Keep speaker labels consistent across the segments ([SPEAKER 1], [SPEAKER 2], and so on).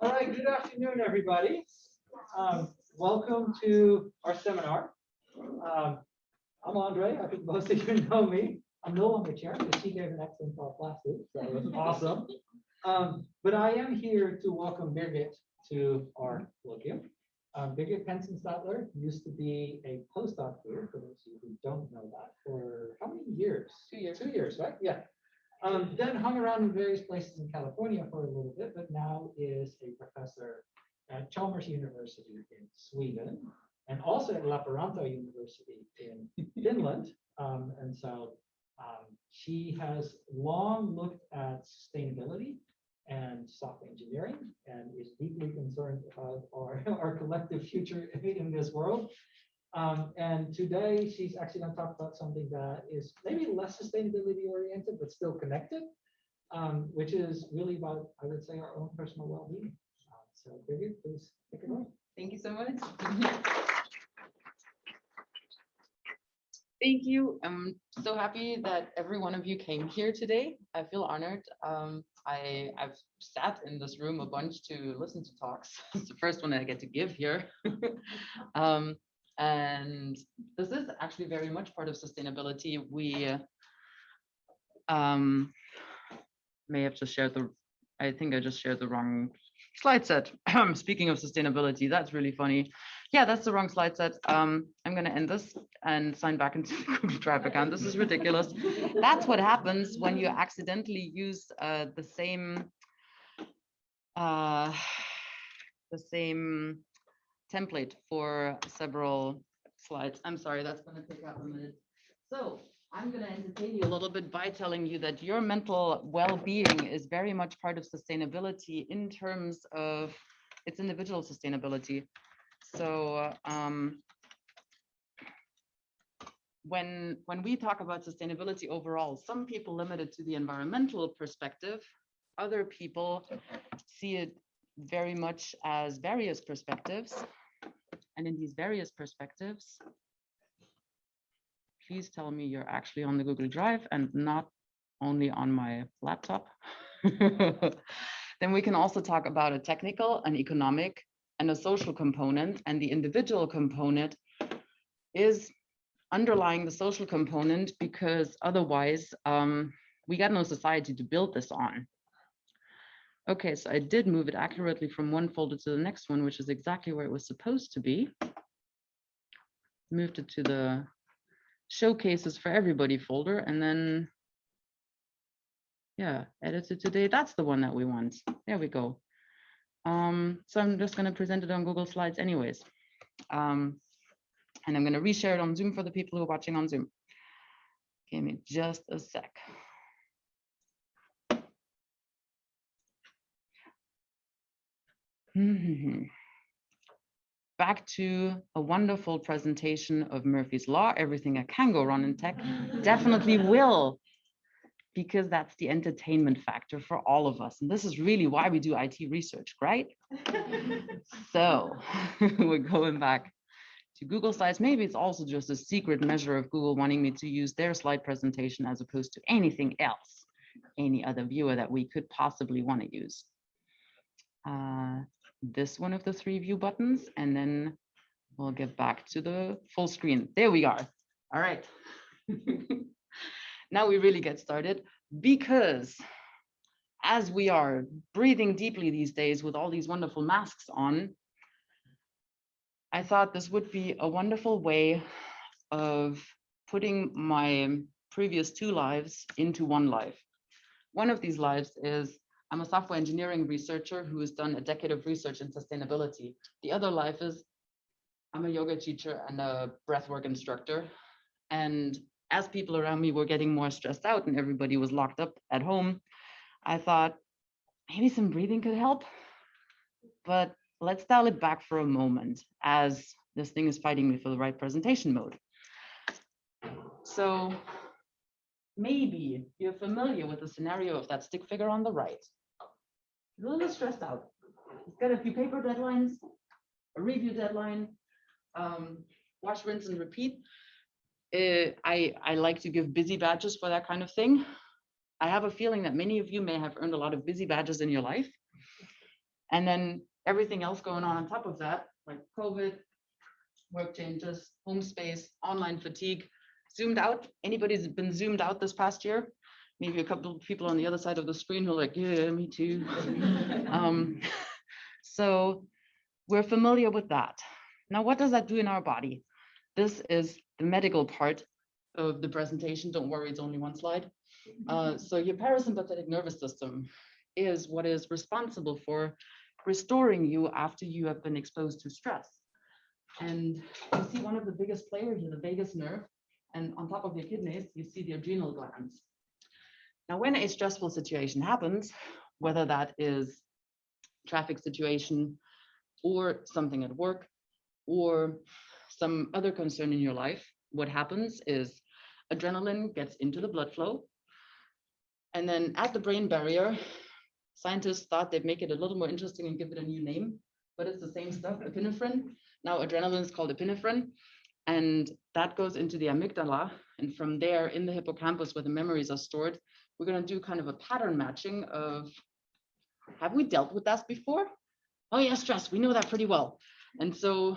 [SPEAKER 1] All right, good afternoon, everybody. Um, welcome to our seminar. Um, I'm Andre. I think most of you know me. I'm no longer chair because she gave an excellent talk last week, so it was awesome. Um, but I am here to welcome Birgit to our colloquium. Um, Birgit Penzenstadler used to be a postdoc here, for those of you who don't know that, for how many years? Two years. Two years, right? Yeah. Um, then hung around in various places in California for a little bit, but now is a professor at Chalmers University in Sweden and also at Lappeenranta University in Finland. Um, and so um, she has long looked at sustainability and software engineering and is deeply concerned about our, our collective future in this world. Um, and today she's actually going to talk about something that is maybe less sustainability oriented, but still connected, um, which is really about, I would say, our own personal well-being. Uh, so Birgit, please take it away.
[SPEAKER 2] Thank you so much. Thank you. I'm so happy that every one of you came here today. I feel honored. Um, I, I've sat in this room a bunch to listen to talks. It's the first one I get to give here. um, and this is actually very much part of sustainability. We um, may have just shared the, I think I just shared the wrong slide set. Speaking of sustainability, that's really funny. Yeah, that's the wrong slide set. Um, I'm going to end this and sign back into the Google Drive account. This is ridiculous. That's what happens when you accidentally use uh, the same uh, the same template for several slides. I'm sorry, that's going to take up a minute. So I'm going to entertain you a little bit by telling you that your mental well-being is very much part of sustainability in terms of its individual sustainability. So um, when when we talk about sustainability overall, some people limit it to the environmental perspective. Other people see it very much as various perspectives. And in these various perspectives, please tell me you're actually on the Google Drive and not only on my laptop. then we can also talk about a technical, an economic, and a social component. And the individual component is underlying the social component because otherwise um, we got no society to build this on. Okay, so I did move it accurately from one folder to the next one, which is exactly where it was supposed to be. Moved it to the showcases for everybody folder and then yeah, edited today. That's the one that we want. There we go. Um, so I'm just going to present it on Google Slides anyways. Um, and I'm going to reshare it on Zoom for the people who are watching on Zoom. Give me just a sec. Back to a wonderful presentation of Murphy's Law, everything that can go wrong in tech definitely will, because that's the entertainment factor for all of us. And this is really why we do IT research, right? so we're going back to Google Slides. Maybe it's also just a secret measure of Google wanting me to use their slide presentation as opposed to anything else, any other viewer that we could possibly want to use. Uh, this one of the three view buttons, and then we'll get back to the full screen. There we are. All right. now we really get started because as we are breathing deeply these days with all these wonderful masks on, I thought this would be a wonderful way of putting my previous two lives into one life. One of these lives is I'm a software engineering researcher who has done a decade of research in sustainability. The other life is I'm a yoga teacher and a breathwork instructor. And as people around me were getting more stressed out and everybody was locked up at home, I thought maybe some breathing could help. But let's dial it back for a moment as this thing is fighting me for the right presentation mode. So maybe you're familiar with the scenario of that stick figure on the right a little stressed out. He's got a few paper deadlines, a review deadline, um, wash, rinse, and repeat. Uh, I, I like to give busy badges for that kind of thing. I have a feeling that many of you may have earned a lot of busy badges in your life. And then everything else going on on top of that, like COVID, work changes, home space, online fatigue, zoomed out. Anybody's been zoomed out this past year? Maybe a couple of people on the other side of the screen who are like, yeah, me too. Um, so we're familiar with that. Now, what does that do in our body? This is the medical part of the presentation. Don't worry, it's only one slide. Uh, so your parasympathetic nervous system is what is responsible for restoring you after you have been exposed to stress. And you see one of the biggest players is the vagus nerve. And on top of your kidneys, you see the adrenal glands. Now, when a stressful situation happens, whether that is traffic situation or something at work or some other concern in your life, what happens is adrenaline gets into the blood flow. And then at the brain barrier, scientists thought they'd make it a little more interesting and give it a new name, but it's the same stuff, epinephrine. Now adrenaline is called epinephrine, and that goes into the amygdala. And from there in the hippocampus where the memories are stored, we're gonna do kind of a pattern matching of, have we dealt with that before? Oh yeah, stress, we know that pretty well. And so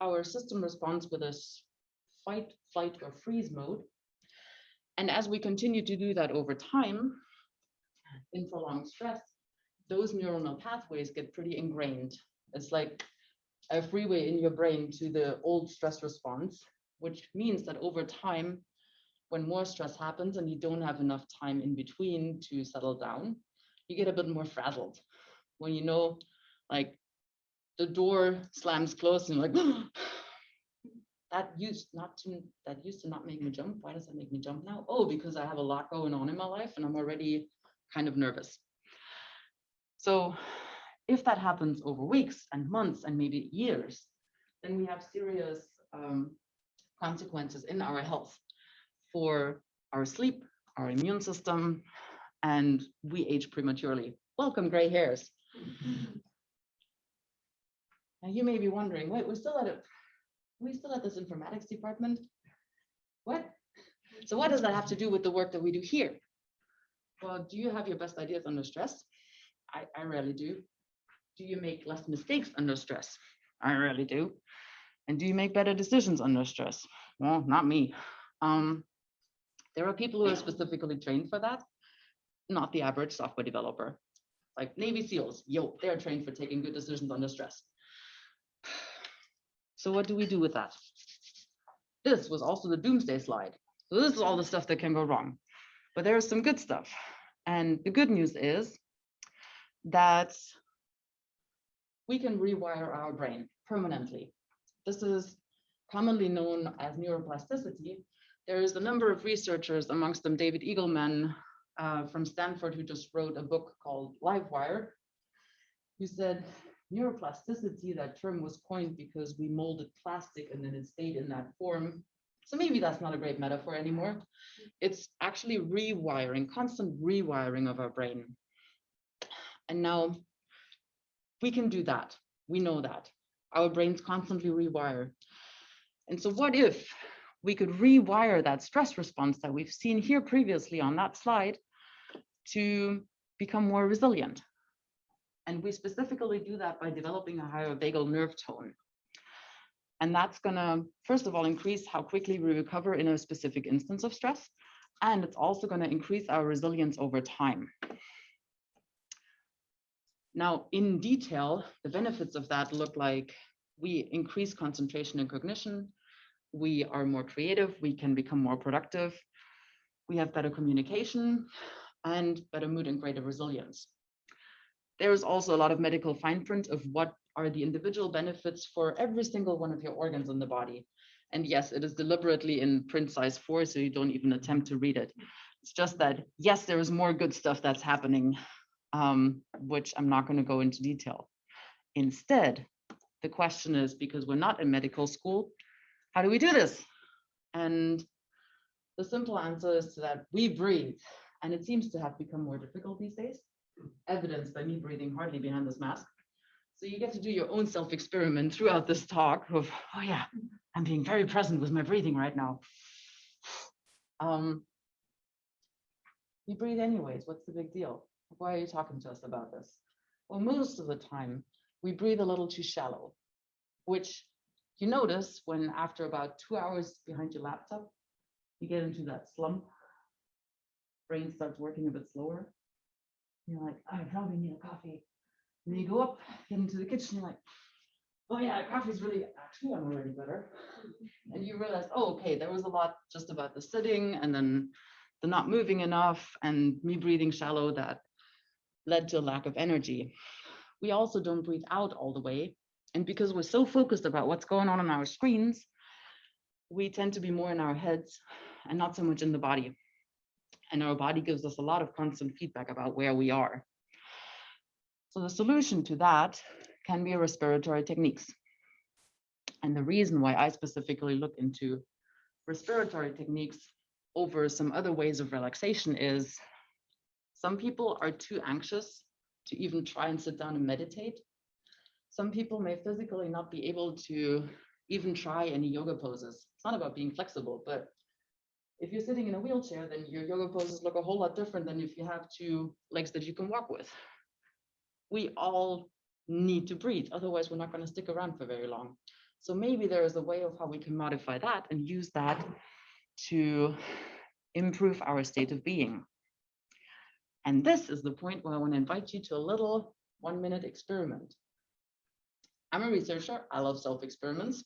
[SPEAKER 2] our system responds with this fight, flight, or freeze mode. And as we continue to do that over time, in prolonged stress, those neuronal pathways get pretty ingrained. It's like a freeway in your brain to the old stress response, which means that over time, when more stress happens and you don't have enough time in between to settle down, you get a bit more frazzled. When you know, like the door slams closed and you're like, that used not to that used to not make me jump. Why does that make me jump now? Oh, because I have a lot going on in my life and I'm already kind of nervous. So if that happens over weeks and months and maybe years, then we have serious um, consequences in our health for our sleep, our immune system, and we age prematurely. Welcome, gray hairs. Now you may be wondering, wait, we're still at it. We still at this informatics department? What? So what does that have to do with the work that we do here? Well, do you have your best ideas under stress? I, I rarely do. Do you make less mistakes under stress? I rarely do. And do you make better decisions under stress? Well, not me. Um, there are people who are specifically trained for that, not the average software developer. Like Navy SEALs, yo, they're trained for taking good decisions under stress. So what do we do with that? This was also the doomsday slide. So this is all the stuff that can go wrong. But there is some good stuff. And the good news is that we can rewire our brain permanently. This is commonly known as neuroplasticity. There is a number of researchers, amongst them David Eagleman uh, from Stanford, who just wrote a book called Livewire, who said neuroplasticity, that term was coined because we molded plastic and then it stayed in that form. So maybe that's not a great metaphor anymore. It's actually rewiring, constant rewiring of our brain. And now we can do that. We know that. Our brains constantly rewire. And so what if we could rewire that stress response that we've seen here previously on that slide to become more resilient? And we specifically do that by developing a higher vagal nerve tone. And that's gonna, first of all, increase how quickly we recover in a specific instance of stress. And it's also gonna increase our resilience over time. Now, in detail, the benefits of that look like we increase concentration and cognition. We are more creative. We can become more productive. We have better communication and better mood and greater resilience. There is also a lot of medical fine print of what are the individual benefits for every single one of your organs in the body. And yes, it is deliberately in print size four, so you don't even attempt to read it. It's just that, yes, there is more good stuff that's happening, um, which I'm not going to go into detail. Instead, the question is, because we're not in medical school, how do we do this? And the simple answer is that we breathe. And it seems to have become more difficult these days, evidenced by me breathing hardly behind this mask. So you get to do your own self-experiment throughout this talk of, oh yeah, I'm being very present with my breathing right now. Um, you breathe anyways, what's the big deal? Why are you talking to us about this? Well, most of the time, we breathe a little too shallow, which you notice when after about two hours behind your laptop, you get into that slump. Brain starts working a bit slower. You're like, oh, I probably need a coffee. And then you go up, get into the kitchen, you're like, oh yeah, coffee's really, actually, I'm already better. And you realize, oh, okay, there was a lot just about the sitting and then the not moving enough and me breathing shallow that led to a lack of energy. We also don't breathe out all the way. And because we're so focused about what's going on on our screens, we tend to be more in our heads and not so much in the body. And our body gives us a lot of constant feedback about where we are. So the solution to that can be respiratory techniques. And the reason why I specifically look into respiratory techniques over some other ways of relaxation is some people are too anxious to even try and sit down and meditate. Some people may physically not be able to even try any yoga poses. It's not about being flexible, but if you're sitting in a wheelchair, then your yoga poses look a whole lot different than if you have two legs that you can walk with. We all need to breathe, otherwise we're not going to stick around for very long. So maybe there is a way of how we can modify that and use that to improve our state of being. And this is the point where I want to invite you to a little one minute experiment. I'm a researcher. I love self experiments.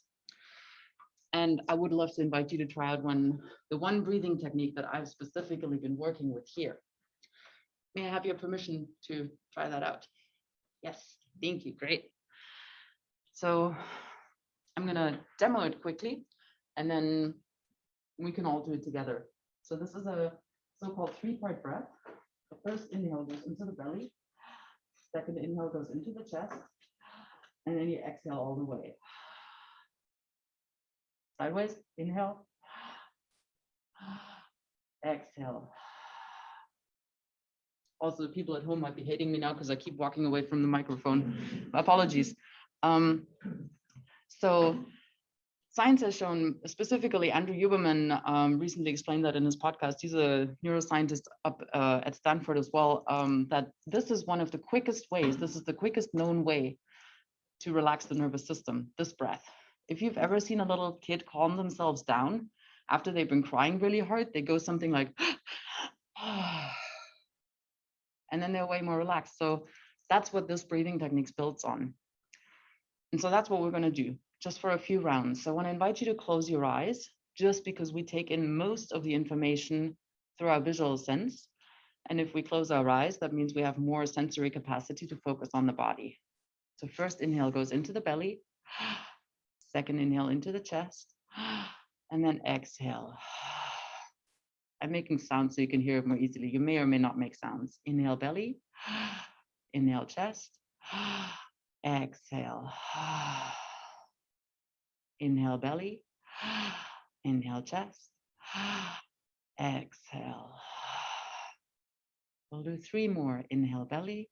[SPEAKER 2] And I would love to invite you to try out one, the one breathing technique that I've specifically been working with here. May I have your permission to try that out? Yes, thank you. Great. So I'm going to demo it quickly and then we can all do it together. So this is a so-called three-part breath. The first inhale goes into the belly. Second inhale goes into the chest. And then you exhale all the way. Sideways, inhale. Exhale. Also, the people at home might be hating me now because I keep walking away from the microphone. Apologies. Um, so science has shown, specifically Andrew Huberman um, recently explained that in his podcast, he's a neuroscientist up uh, at Stanford as well, um, that this is one of the quickest ways, this is the quickest known way to relax the nervous system, this breath. If you've ever seen a little kid calm themselves down after they've been crying really hard, they go something like, and then they're way more relaxed. So that's what this breathing techniques builds on. And so that's what we're going to do just for a few rounds. So I want to invite you to close your eyes just because we take in most of the information through our visual sense. And if we close our eyes, that means we have more sensory capacity to focus on the body. So first inhale goes into the belly, second inhale into the chest, and then exhale. I'm making sounds so you can hear it more easily. You may or may not make sounds. Inhale belly, inhale chest, exhale. Inhale belly, inhale chest, exhale. We'll do three more. Inhale belly,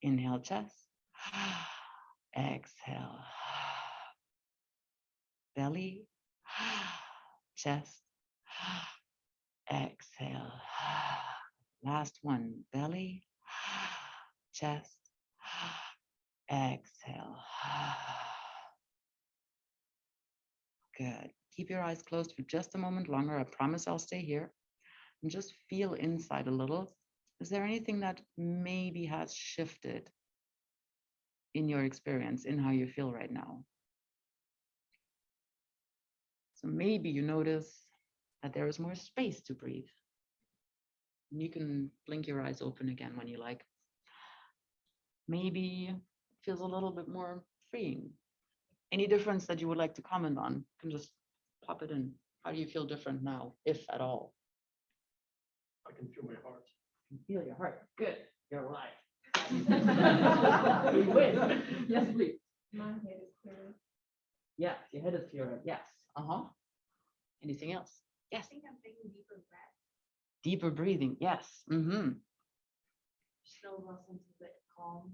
[SPEAKER 2] inhale chest, exhale. Belly, chest, exhale. Last one, belly, chest, exhale. Good. Keep your eyes closed for just a moment longer. I promise I'll stay here. And just feel inside a little. Is there anything that maybe has shifted in your experience, in how you feel right now? So maybe you notice that there is more space to breathe. And you can blink your eyes open again when you like. Maybe feels a little bit more freeing any difference that you would like to comment on, you can just pop it in. How do you feel different now, if at all?
[SPEAKER 3] I can feel my heart.
[SPEAKER 2] You can Feel your heart. Good. You're right. You win. Yes, please.
[SPEAKER 4] My head is clear.
[SPEAKER 2] Yes, your head is clearer. Yes. Uh-huh. Anything else? Yes.
[SPEAKER 4] I think I'm taking deeper breath.
[SPEAKER 2] Deeper breathing. Yes. Mm-hmm.
[SPEAKER 4] Slow sense of calm.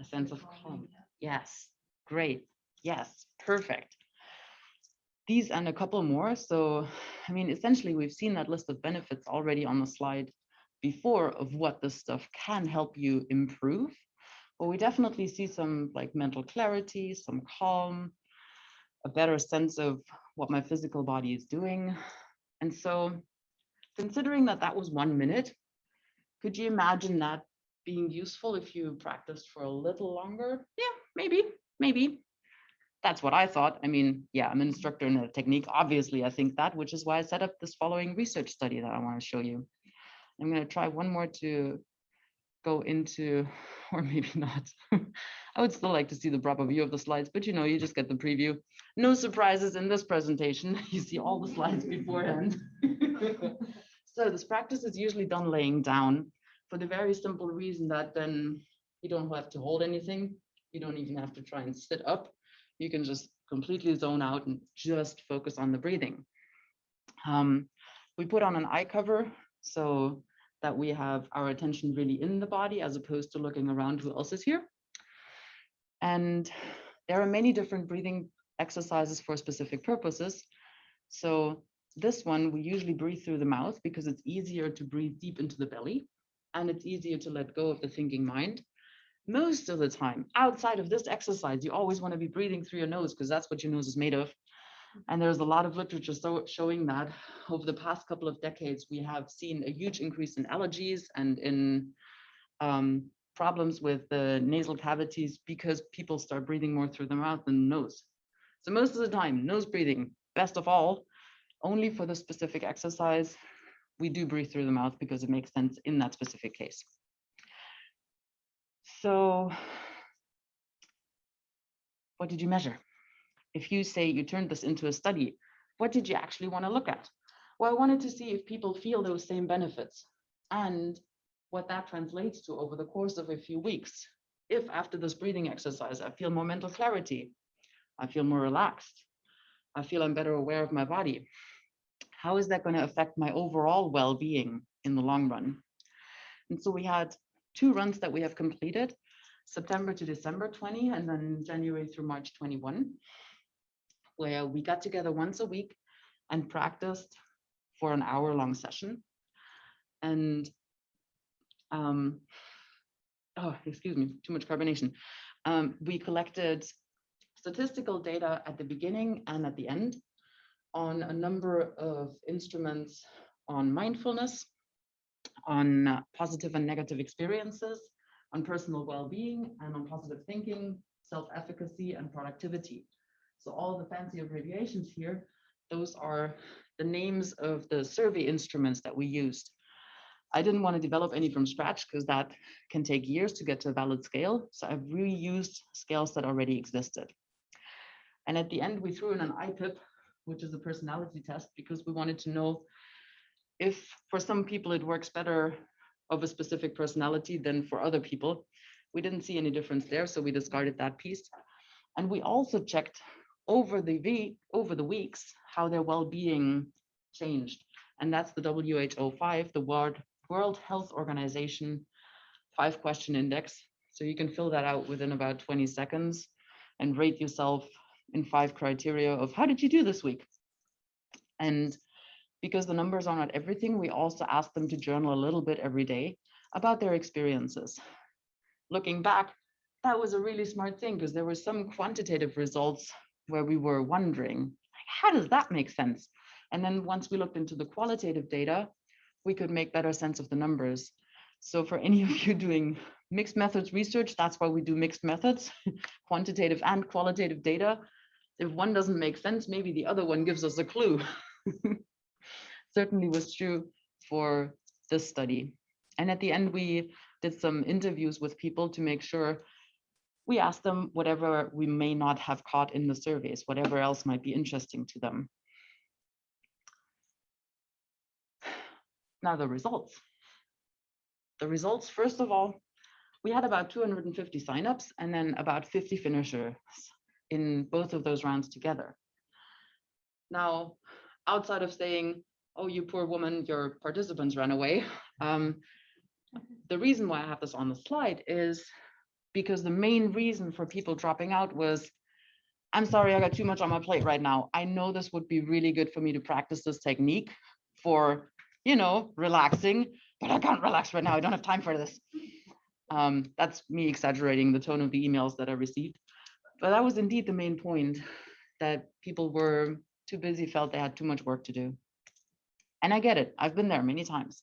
[SPEAKER 2] A sense of calm. Yes. Great. Yes. Perfect. These and a couple more. So, I mean, essentially, we've seen that list of benefits already on the slide before of what this stuff can help you improve. but we definitely see some like mental clarity, some calm, a better sense of what my physical body is doing. And so considering that that was one minute, could you imagine that being useful if you practiced for a little longer? Yeah, maybe, maybe. That's what I thought. I mean, yeah, I'm an instructor in a technique. Obviously, I think that, which is why I set up this following research study that I want to show you. I'm going to try one more to go into, or maybe not. I would still like to see the proper view of the slides, but you know, you just get the preview. No surprises in this presentation. You see all the slides beforehand. So this practice is usually done laying down for the very simple reason that then you don't have to hold anything. You don't even have to try and sit up. You can just completely zone out and just focus on the breathing. Um, we put on an eye cover so that we have our attention really in the body as opposed to looking around who else is here. And there are many different breathing exercises for specific purposes. So this one, we usually breathe through the mouth because it's easier to breathe deep into the belly and it's easier to let go of the thinking mind. Most of the time, outside of this exercise, you always want to be breathing through your nose because that's what your nose is made of. And there's a lot of literature so showing that over the past couple of decades, we have seen a huge increase in allergies and in um, problems with the nasal cavities because people start breathing more through the mouth than the nose. So most of the time, nose breathing, best of all, only for the specific exercise, we do breathe through the mouth because it makes sense in that specific case. So what did you measure? If you say you turned this into a study, what did you actually want to look at? Well, I wanted to see if people feel those same benefits and what that translates to over the course of a few weeks. If after this breathing exercise, I feel more mental clarity, I feel more relaxed, I feel I'm better aware of my body. How is that going to affect my overall well-being in the long run? And so we had two runs that we have completed, September to December 20, and then January through March 21, where we got together once a week and practiced for an hour long session. And, um, oh, excuse me, too much carbonation. Um, we collected statistical data at the beginning and at the end on a number of instruments on mindfulness, on positive and negative experiences, on personal well-being, and on positive thinking, self-efficacy, and productivity. So all the fancy abbreviations here, those are the names of the survey instruments that we used. I didn't want to develop any from scratch because that can take years to get to a valid scale. So I've reused scales that already existed. And at the end, we threw in an IPIP, which is a personality test, because we wanted to know if for some people it works better of a specific personality than for other people. We didn't see any difference there, so we discarded that piece. And we also checked over the week, over the weeks, how their well-being changed. And that's the WHO 5, the World, World Health Organization five question index. So you can fill that out within about 20 seconds and rate yourself in five criteria of how did you do this week? And because the numbers are not everything, we also ask them to journal a little bit every day about their experiences. Looking back, that was a really smart thing because there were some quantitative results where we were wondering, how does that make sense? And then once we looked into the qualitative data, we could make better sense of the numbers. So for any of you doing mixed methods research, that's why we do mixed methods, quantitative and qualitative data. If one doesn't make sense, maybe the other one gives us a clue. Certainly was true for this study. And at the end, we did some interviews with people to make sure we asked them whatever we may not have caught in the surveys, whatever else might be interesting to them. Now the results. The results, first of all, we had about 250 signups and then about 50 finishers in both of those rounds together. Now, outside of saying, oh, you poor woman, your participants ran away, um, the reason why I have this on the slide is because the main reason for people dropping out was, I'm sorry, I got too much on my plate right now. I know this would be really good for me to practice this technique for, you know, relaxing, but I can't relax right now. I don't have time for this. Um, that's me exaggerating the tone of the emails that I received. But that was indeed the main point, that people were too busy, felt they had too much work to do. And I get it, I've been there many times.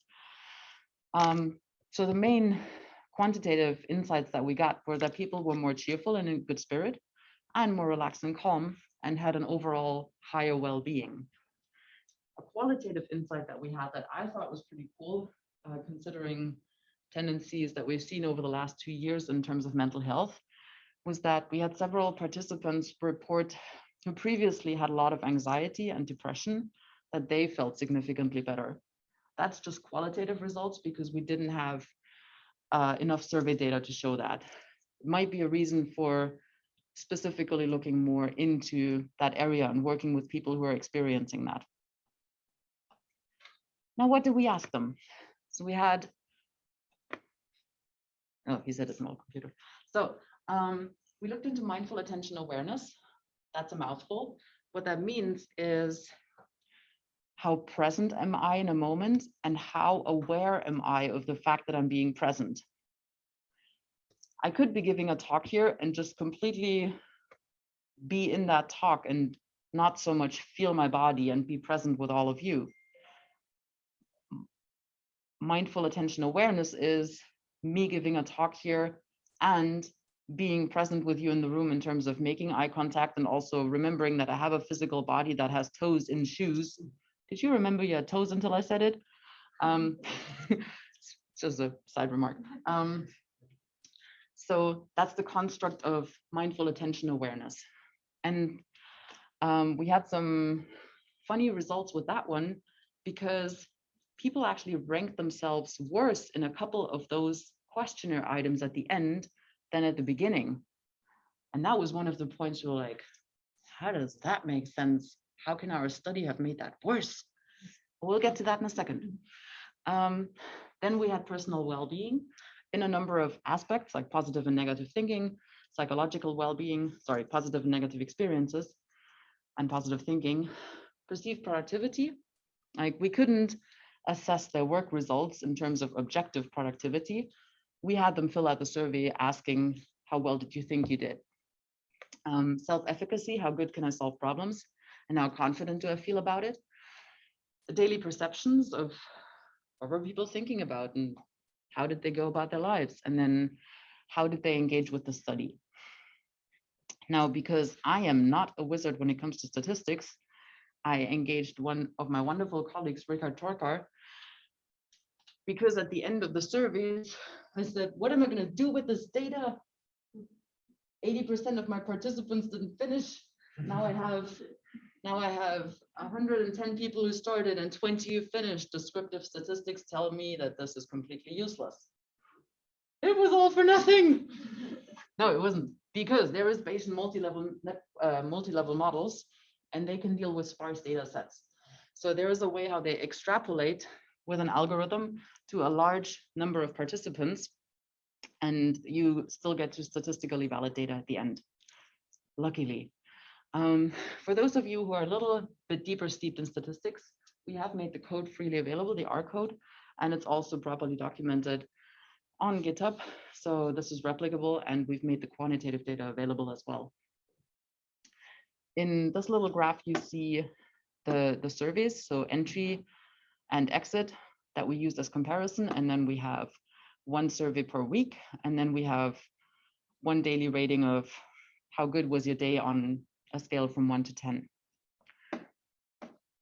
[SPEAKER 2] Um, so the main quantitative insights that we got were that people were more cheerful and in good spirit and more relaxed and calm and had an overall higher well-being. A qualitative insight that we had that I thought was pretty cool, uh, considering tendencies that we've seen over the last two years in terms of mental health, was that we had several participants report who previously had a lot of anxiety and depression, that they felt significantly better. That's just qualitative results because we didn't have uh, enough survey data to show that. It might be a reason for specifically looking more into that area and working with people who are experiencing that. Now, what did we ask them? So we had, oh, he said a small computer. So um, we looked into mindful attention awareness. That's a mouthful. What that means is how present am I in a moment and how aware am I of the fact that I'm being present. I could be giving a talk here and just completely be in that talk and not so much feel my body and be present with all of you. Mindful attention awareness is me giving a talk here and being present with you in the room in terms of making eye contact and also remembering that I have a physical body that has toes in shoes. Did you remember your toes until I said it? Um, just a side remark. Um, so that's the construct of mindful attention awareness. And um, we had some funny results with that one because people actually ranked themselves worse in a couple of those questionnaire items at the end than at the beginning. And that was one of the points we were like, how does that make sense? How can our study have made that worse? We'll get to that in a second. Um, then we had personal well-being in a number of aspects like positive and negative thinking, psychological well-being, sorry, positive and negative experiences, and positive thinking, perceived productivity. Like we couldn't assess their work results in terms of objective productivity. We had them fill out the survey asking, how well did you think you did? Um, Self-efficacy, how good can I solve problems? And how confident do I feel about it? The daily perceptions of what were people thinking about and how did they go about their lives? And then how did they engage with the study? Now, because I am not a wizard when it comes to statistics, I engaged one of my wonderful colleagues, Richard Torkar, because at the end of the surveys, I said, what am I going to do with this data? 80% of my participants didn't finish. Now I have now I have 110 people who started and 20 who finished. Descriptive statistics tell me that this is completely useless. It was all for nothing. No, it wasn't because there is Bayesian multi-level uh, multi-level models and they can deal with sparse data sets. So there is a way how they extrapolate with an algorithm to a large number of participants and you still get to statistically valid data at the end, luckily. Um, for those of you who are a little bit deeper steeped in statistics, we have made the code freely available, the R code, and it's also properly documented on GitHub. So this is replicable and we've made the quantitative data available as well. In this little graph, you see the, the surveys, so entry and exit that we used as comparison. And then we have one survey per week. And then we have one daily rating of how good was your day on a scale from one to 10.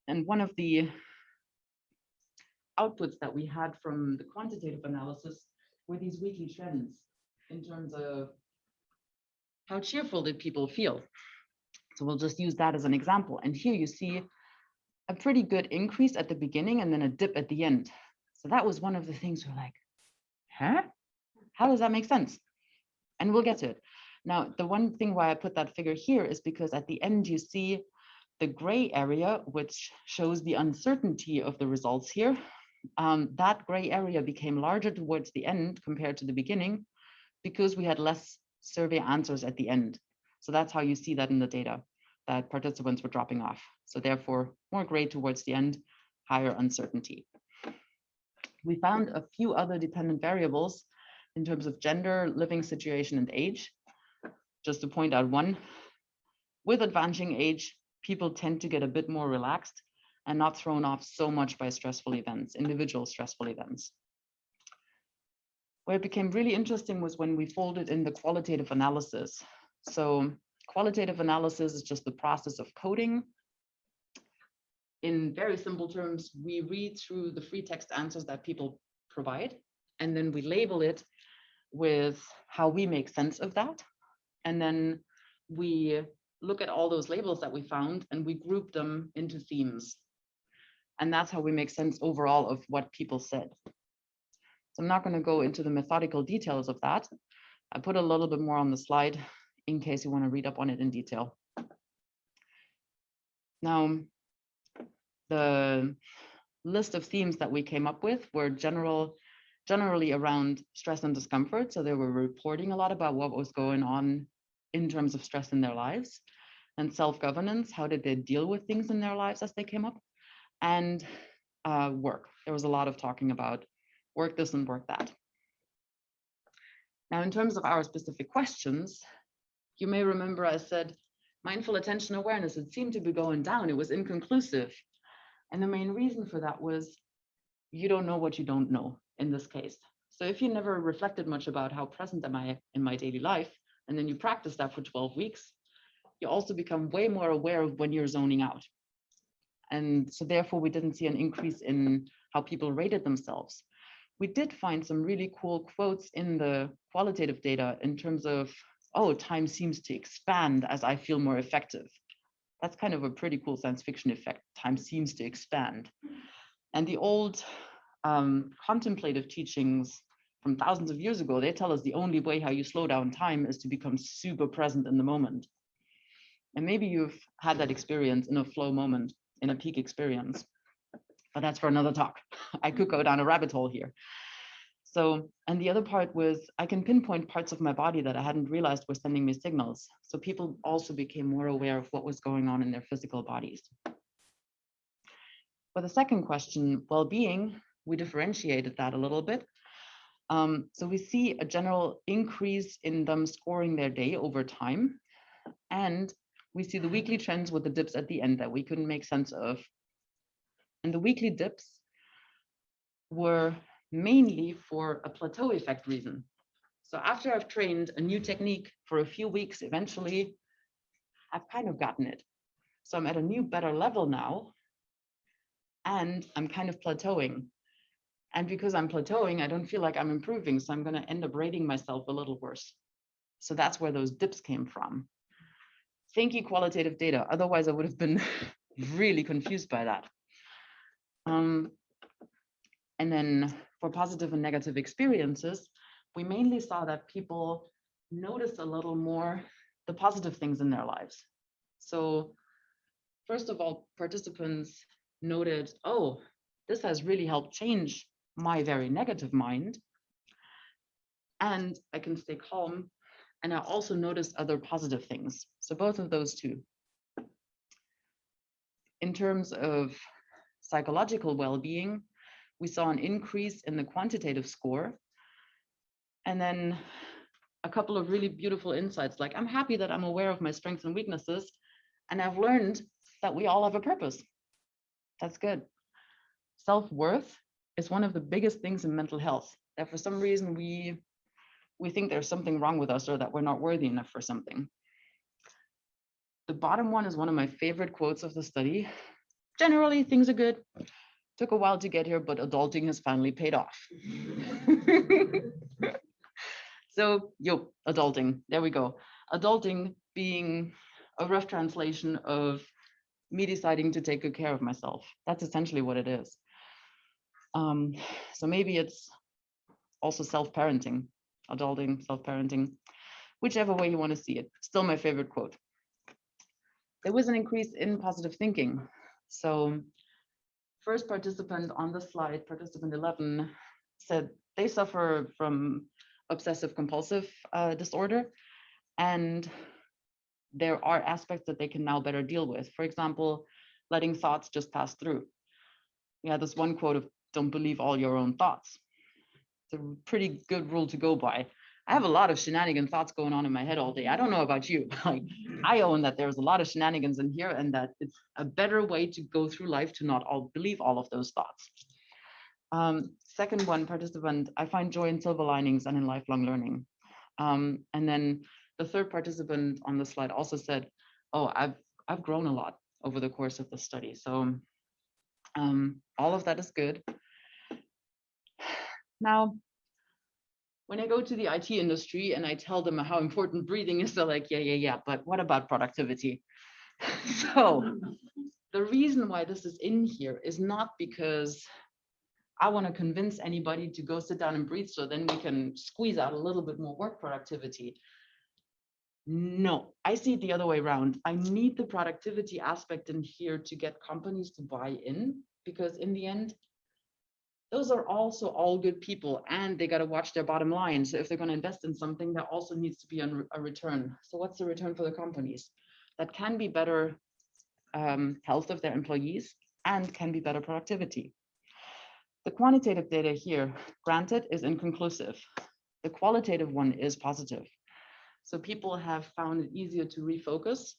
[SPEAKER 2] And one of the outputs that we had from the quantitative analysis were these weekly trends in terms of how cheerful did people feel. So we'll just use that as an example. And here you see a pretty good increase at the beginning and then a dip at the end. So that was one of the things we're like, huh? How does that make sense? And we'll get to it. Now, the one thing why I put that figure here is because at the end you see the gray area, which shows the uncertainty of the results here. Um, that gray area became larger towards the end compared to the beginning because we had less survey answers at the end. So that's how you see that in the data, that participants were dropping off. So therefore, more gray towards the end, higher uncertainty. We found a few other dependent variables in terms of gender, living situation, and age. Just to point out one, with advancing age, people tend to get a bit more relaxed and not thrown off so much by stressful events, individual stressful events. Where it became really interesting was when we folded in the qualitative analysis. So qualitative analysis is just the process of coding. In very simple terms, we read through the free text answers that people provide, and then we label it with how we make sense of that. And then we look at all those labels that we found and we group them into themes. And that's how we make sense overall of what people said. So I'm not going to go into the methodical details of that. I put a little bit more on the slide in case you want to read up on it in detail. Now, the list of themes that we came up with were general, generally around stress and discomfort. So they were reporting a lot about what was going on in terms of stress in their lives and self-governance. How did they deal with things in their lives as they came up? And uh, work. There was a lot of talking about work this and work that. Now, in terms of our specific questions, you may remember I said mindful attention awareness, it seemed to be going down. It was inconclusive. And the main reason for that was you don't know what you don't know in this case. So if you never reflected much about how present am I in my daily life, and then you practice that for 12 weeks, you also become way more aware of when you're zoning out. And so therefore we didn't see an increase in how people rated themselves. We did find some really cool quotes in the qualitative data in terms of, oh, time seems to expand as I feel more effective. That's kind of a pretty cool science fiction effect. Time seems to expand. And the old um, contemplative teachings from thousands of years ago, they tell us the only way how you slow down time is to become super present in the moment. And maybe you've had that experience in a flow moment, in a peak experience, but that's for another talk. I could go down a rabbit hole here. So, and the other part was I can pinpoint parts of my body that I hadn't realized were sending me signals. So people also became more aware of what was going on in their physical bodies. For the second question, well-being, we differentiated that a little bit. Um, so we see a general increase in them scoring their day over time. And we see the weekly trends with the dips at the end that we couldn't make sense of. And the weekly dips were mainly for a plateau effect reason. So after I've trained a new technique for a few weeks, eventually I've kind of gotten it. So I'm at a new, better level now, and I'm kind of plateauing. And because I'm plateauing, I don't feel like I'm improving. So I'm going to end up rating myself a little worse. So that's where those dips came from. Thank you, qualitative data. Otherwise, I would have been really confused by that. Um, and then for positive and negative experiences, we mainly saw that people noticed a little more the positive things in their lives. So first of all, participants noted, oh, this has really helped change my very negative mind. And I can stay calm. And I also noticed other positive things. So both of those two. In terms of psychological well-being, we saw an increase in the quantitative score. And then a couple of really beautiful insights, like I'm happy that I'm aware of my strengths and weaknesses, and I've learned that we all have a purpose. That's good. Self-worth is one of the biggest things in mental health, that for some reason we, we think there's something wrong with us or that we're not worthy enough for something. The bottom one is one of my favorite quotes of the study. Generally, things are good. Took a while to get here, but adulting has finally paid off. so, yo, adulting, there we go. Adulting being a rough translation of me deciding to take good care of myself. That's essentially what it is. Um, so maybe it's also self-parenting, adulting, self-parenting, whichever way you want to see it. Still my favorite quote. There was an increase in positive thinking. So first participant on the slide, participant 11, said they suffer from obsessive compulsive uh, disorder and there are aspects that they can now better deal with. For example, letting thoughts just pass through. Had this one quote of don't believe all your own thoughts. It's a pretty good rule to go by. I have a lot of shenanigan thoughts going on in my head all day. I don't know about you. Like, I own that there's a lot of shenanigans in here and that it's a better way to go through life to not all believe all of those thoughts. Um, second one, participant, I find joy in silver linings and in lifelong learning. Um, and then the third participant on the slide also said, oh, I've, I've grown a lot over the course of the study. So um, all of that is good. Now, when I go to the IT industry and I tell them how important breathing is, they're like, yeah, yeah, yeah, but what about productivity? so the reason why this is in here is not because I want to convince anybody to go sit down and breathe so then we can squeeze out a little bit more work productivity. No, I see it the other way around. I need the productivity aspect in here to get companies to buy in because in the end, those are also all good people and they got to watch their bottom line. So if they're going to invest in something, there also needs to be a, a return. So what's the return for the companies? That can be better um, health of their employees and can be better productivity. The quantitative data here, granted, is inconclusive. The qualitative one is positive. So people have found it easier to refocus,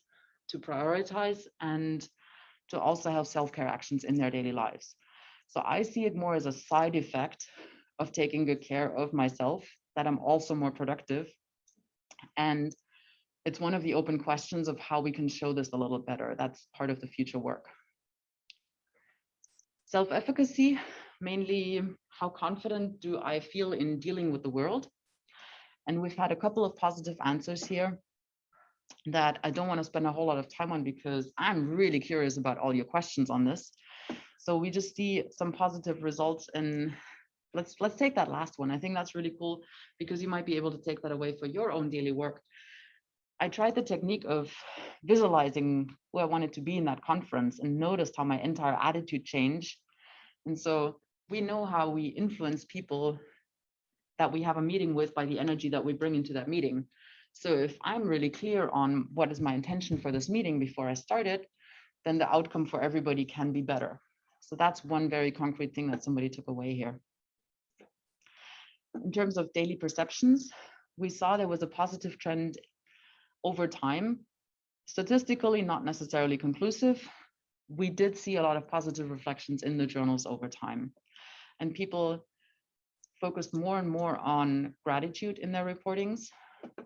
[SPEAKER 2] to prioritize, and to also have self-care actions in their daily lives. So I see it more as a side effect of taking good care of myself, that I'm also more productive. And it's one of the open questions of how we can show this a little better. That's part of the future work. Self-efficacy, mainly how confident do I feel in dealing with the world? And we've had a couple of positive answers here that I don't want to spend a whole lot of time on because I'm really curious about all your questions on this. So we just see some positive results and let's let's take that last one. I think that's really cool because you might be able to take that away for your own daily work. I tried the technique of visualizing where I wanted to be in that conference and noticed how my entire attitude changed. And so we know how we influence people that we have a meeting with by the energy that we bring into that meeting. So if I'm really clear on what is my intention for this meeting before I start it, then the outcome for everybody can be better. So that's one very concrete thing that somebody took away here. In terms of daily perceptions, we saw there was a positive trend over time. Statistically, not necessarily conclusive. We did see a lot of positive reflections in the journals over time. And people focused more and more on gratitude in their reportings.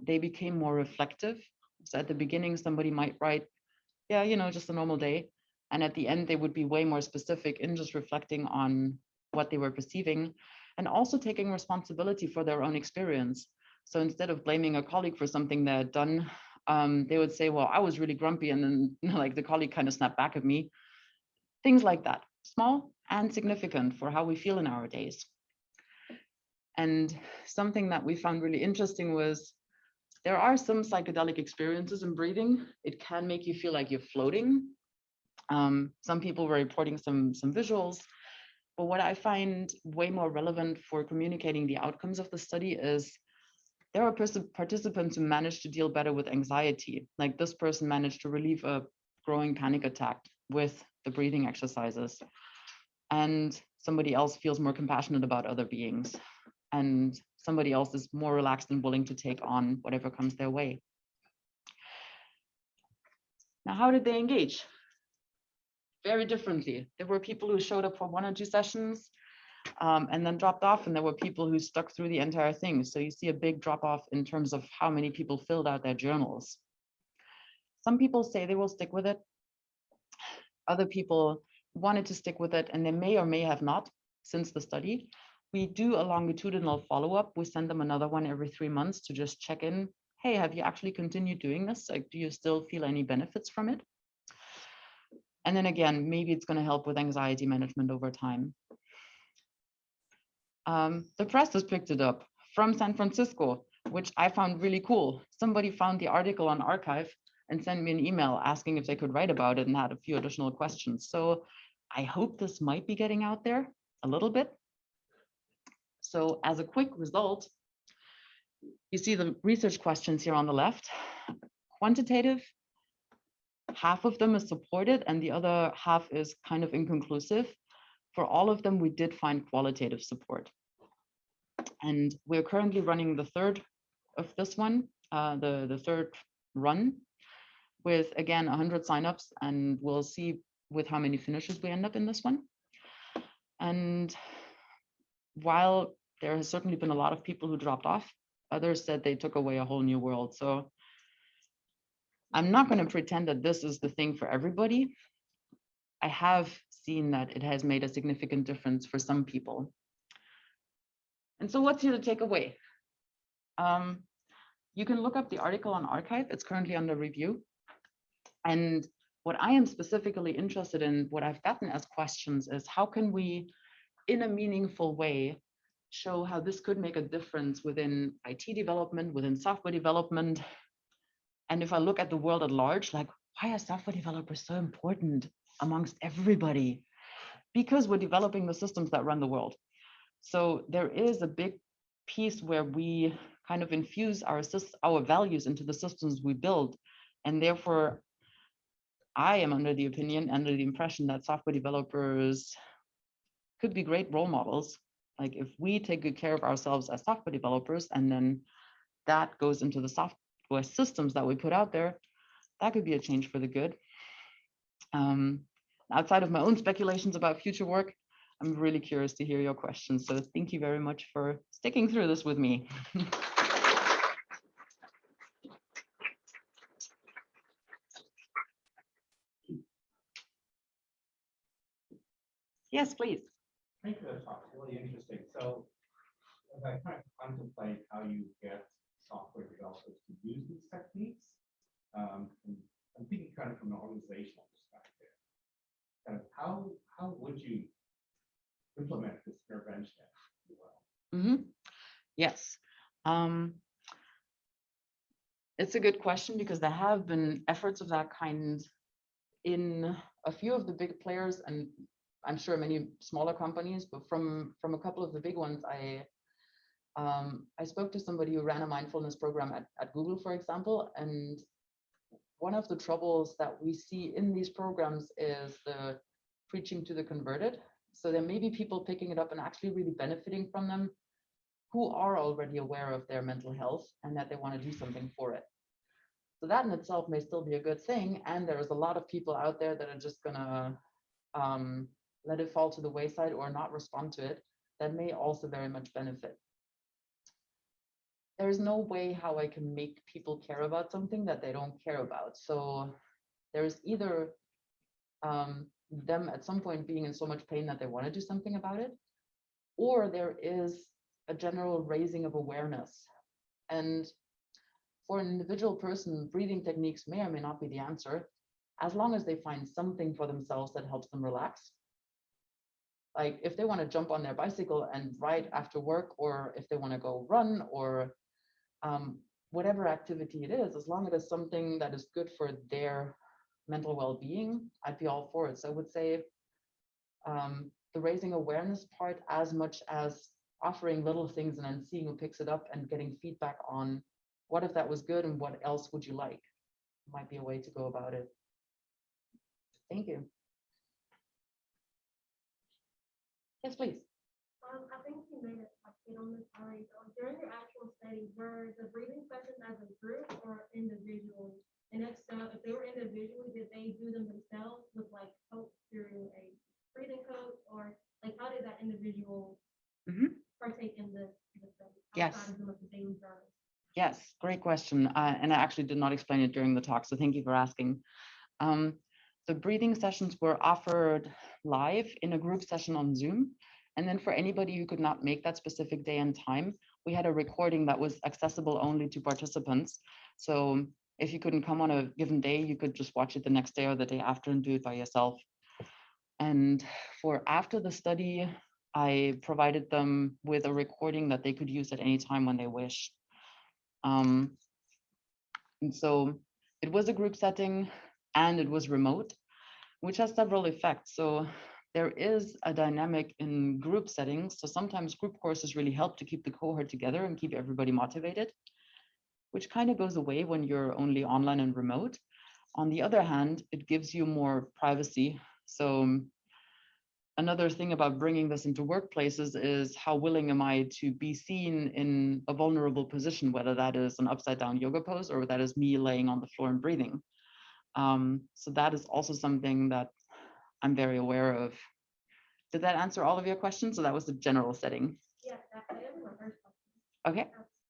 [SPEAKER 2] They became more reflective. So at the beginning, somebody might write, yeah, you know, just a normal day. And at the end, they would be way more specific in just reflecting on what they were perceiving and also taking responsibility for their own experience. So instead of blaming a colleague for something they had done, um, they would say, well, I was really grumpy. And then like the colleague kind of snapped back at me. Things like that, small and significant for how we feel in our days. And something that we found really interesting was there are some psychedelic experiences in breathing. It can make you feel like you're floating. Um, some people were reporting some, some visuals. But what I find way more relevant for communicating the outcomes of the study is there are participants who managed to deal better with anxiety. Like this person managed to relieve a growing panic attack with the breathing exercises. And somebody else feels more compassionate about other beings and somebody else is more relaxed and willing to take on whatever comes their way. Now, how did they engage? Very differently. There were people who showed up for one or two sessions um, and then dropped off, and there were people who stuck through the entire thing. So you see a big drop off in terms of how many people filled out their journals. Some people say they will stick with it. Other people wanted to stick with it, and they may or may have not since the study we do a longitudinal follow-up. We send them another one every three months to just check in. Hey, have you actually continued doing this? Like, do you still feel any benefits from it? And then again, maybe it's going to help with anxiety management over time. Um, the press has picked it up from San Francisco, which I found really cool. Somebody found the article on arXiv and sent me an email asking if they could write about it and had a few additional questions. So I hope this might be getting out there a little bit. So as a quick result, you see the research questions here on the left. Quantitative, half of them is supported and the other half is kind of inconclusive. For all of them, we did find qualitative support. And we're currently running the third of this one, uh, the, the third run with, again, 100 signups, and we'll see with how many finishes we end up in this one. And while there has certainly been a lot of people who dropped off, others said they took away a whole new world. So I'm not going to pretend that this is the thing for everybody. I have seen that it has made a significant difference for some people. And so what's here to take away? Um, you can look up the article on arXiv. It's currently under review. And what I am specifically interested in, what I've gotten as questions is how can we, in a meaningful way, show how this could make a difference within IT development, within software development. And if I look at the world at large, like why are software developers so important amongst everybody? Because we're developing the systems that run the world. So there is a big piece where we kind of infuse our, our values into the systems we build. And therefore, I am under the opinion, under the impression that software developers could be great role models. Like if we take good care of ourselves as software developers and then that goes into the software systems that we put out there, that could be a change for the good. Um, outside of my own speculations about future work, I'm really curious to hear your questions. So thank you very much for sticking through this with me. Yes, please.
[SPEAKER 5] Thank you for the talk, really interesting. So as I kind of contemplate how you get software developers to use these techniques, um, and I'm thinking kind of from an organizational perspective. Kind of how, how would you implement this intervention? you will?
[SPEAKER 2] Mhm. Yes. Um, It's a good question because there have been efforts of that kind in a few of the big players and I'm sure many smaller companies, but from, from a couple of the big ones, I um, I spoke to somebody who ran a mindfulness program at, at Google, for example, and one of the troubles that we see in these programs is the preaching to the converted. So there may be people picking it up and actually really benefiting from them who are already aware of their mental health and that they want to do something for it. So that in itself may still be a good thing. And there's a lot of people out there that are just gonna um, let it fall to the wayside or not respond to it that may also very much benefit. There's no way how I can make people care about something that they don't care about. So there's either um, them at some point being in so much pain that they want to do something about it, or there is a general raising of awareness. And for an individual person, breathing techniques may or may not be the answer, as long as they find something for themselves that helps them relax. Like if they want to jump on their bicycle and ride after work, or if they want to go run, or um, whatever activity it is, as long as it's something that is good for their mental well-being, I'd be all for it. So I would say um, the raising awareness part as much as offering little things and then seeing who picks it up and getting feedback on what if that was good and what else would you like might be a way to go about it. Thank you. Yes, please.
[SPEAKER 4] Um, I think you made it, I on this already, so during your actual study, were the breathing sessions as a group or individually? And if so, if they were individually, did they do them themselves with like coach through a breathing coach? Or like, how did that individual
[SPEAKER 2] Mhm.
[SPEAKER 4] partake in the, the study?
[SPEAKER 2] Yes.
[SPEAKER 4] outside of the daily journal?
[SPEAKER 2] Yes, great question. Uh, and I actually did not explain it during the talk, so thank you for asking. Um, the breathing sessions were offered live in a group session on Zoom. And then for anybody who could not make that specific day and time, we had a recording that was accessible only to participants. So if you couldn't come on a given day, you could just watch it the next day or the day after and do it by yourself. And for after the study, I provided them with a recording that they could use at any time when they wish. Um, and so it was a group setting and it was remote, which has several effects. So there is a dynamic in group settings. So sometimes group courses really help to keep the cohort together and keep everybody motivated, which kind of goes away when you're only online and remote. On the other hand, it gives you more privacy. So another thing about bringing this into workplaces is how willing am I to be seen in a vulnerable position, whether that is an upside down yoga pose or that is me laying on the floor and breathing. Um, so that is also something that I'm very aware of. Did that answer all of your questions? So that was the general setting.
[SPEAKER 4] Yeah, that, that is my first question.
[SPEAKER 2] Okay.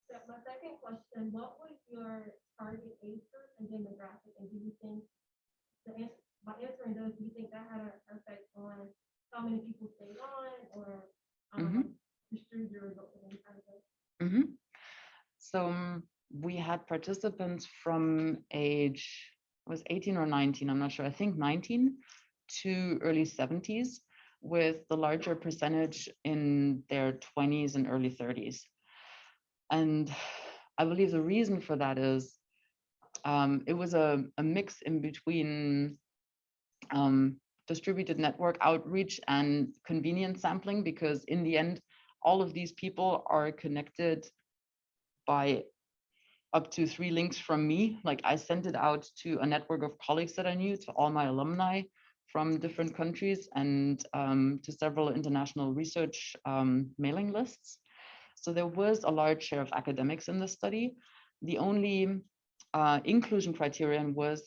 [SPEAKER 4] So My second question, what was your target age group and demographic, and do you think, the ans- by answering those, do you think that had an effect on how many people stayed on, or, um, distributed your results any kind of thing?
[SPEAKER 2] Mhm. So um, we had participants from age, was 18 or 19, I'm not sure, I think 19 to early 70s with the larger percentage in their 20s and early 30s. And I believe the reason for that is um, it was a, a mix in between um, distributed network outreach and convenience sampling, because in the end, all of these people are connected by up to three links from me. Like I sent it out to a network of colleagues that I knew, to all my alumni from different countries and um, to several international research um, mailing lists. So there was a large share of academics in the study. The only uh, inclusion criterion was